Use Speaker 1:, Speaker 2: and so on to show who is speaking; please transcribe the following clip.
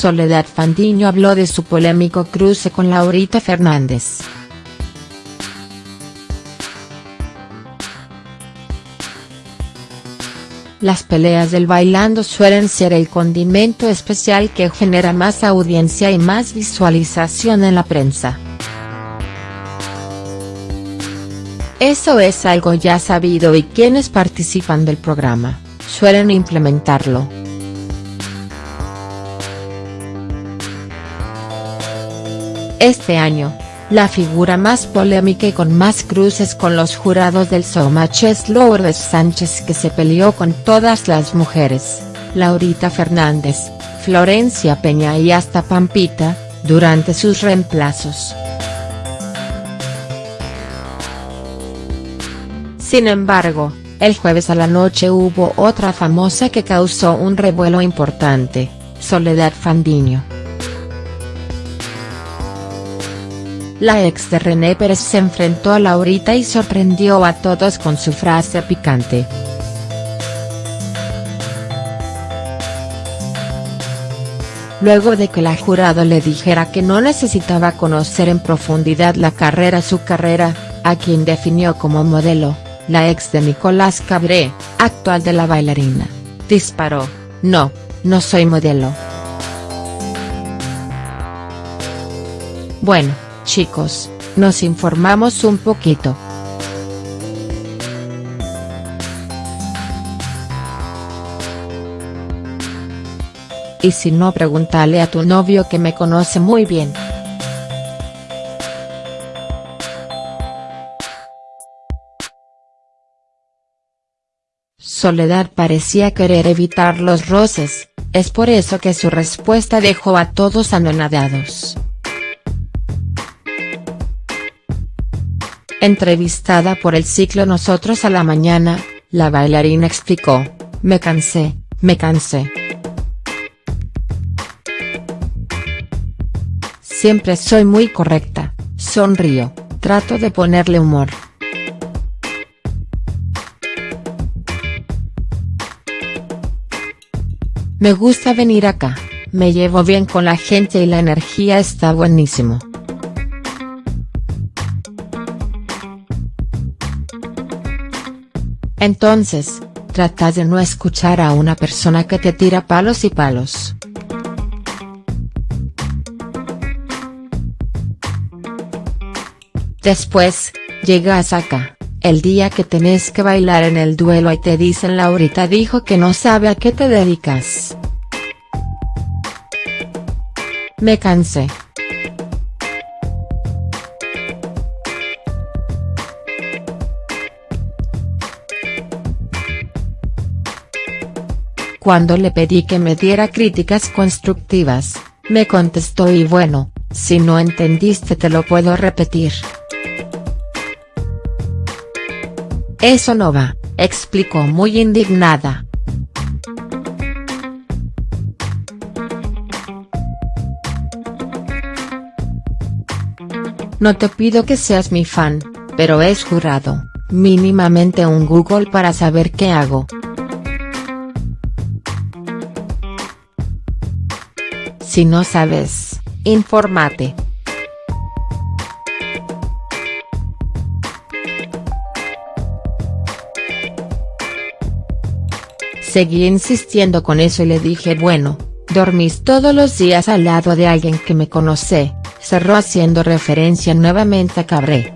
Speaker 1: Soledad Fandiño habló de su polémico cruce con Laurita Fernández. Las peleas del bailando suelen ser el condimento especial que genera más audiencia y más visualización en la prensa. Eso es algo ya sabido y quienes participan del programa, suelen implementarlo. Este año, la figura más polémica y con más cruces con los jurados del Showmatch es Lourdes Sánchez que se peleó con todas las mujeres, Laurita Fernández, Florencia Peña y hasta Pampita, durante sus reemplazos. Sin embargo, el jueves a la noche hubo otra famosa que causó un revuelo importante, Soledad Fandiño. La ex de René Pérez se enfrentó a Laurita y sorprendió a todos con su frase picante. Luego de que la jurado le dijera que no necesitaba conocer en profundidad la carrera su carrera, a quien definió como modelo, la ex de Nicolás Cabré, actual de la bailarina, disparó, no, no soy modelo. Bueno chicos, nos informamos un poquito. Y si no pregúntale a tu novio que me conoce muy bien. Soledad parecía querer evitar los roces, es por eso que su respuesta dejó a todos anonadados. Entrevistada por el ciclo Nosotros a la Mañana, la bailarina explicó, me cansé, me cansé. Siempre soy muy correcta, sonrío, trato de ponerle humor. Me gusta venir acá, me llevo bien con la gente y la energía está buenísimo. Entonces, trata de no escuchar a una persona que te tira palos y palos. Después, llegas acá, el día que tenés que bailar en el duelo y te dicen Laurita dijo que no sabe a qué te dedicas. Me cansé. Cuando le pedí que me diera críticas constructivas, me contestó y bueno, si no entendiste te lo puedo repetir. Eso no va, explicó muy indignada. No te pido que seas mi fan, pero es jurado, mínimamente un Google para saber qué hago. Si no sabes, infórmate. Seguí insistiendo con eso y le dije bueno, dormís todos los días al lado de alguien que me conoce, cerró haciendo referencia nuevamente a Cabré.